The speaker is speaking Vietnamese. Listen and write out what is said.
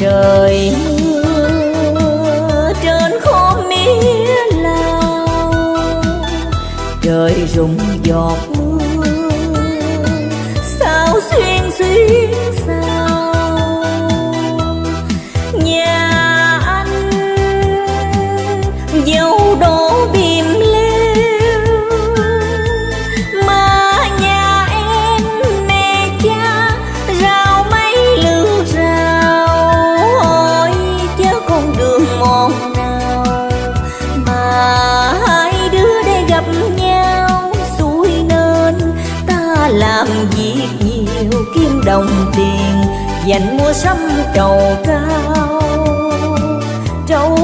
trời mưa trên khóm mía lao trời rụng giọt mưa, sao xuyên xuyên sao nhà anh dâu đổ bìm làm việc nhiều kiếm đồng tiền dành mua sắm trầu cao. Trầu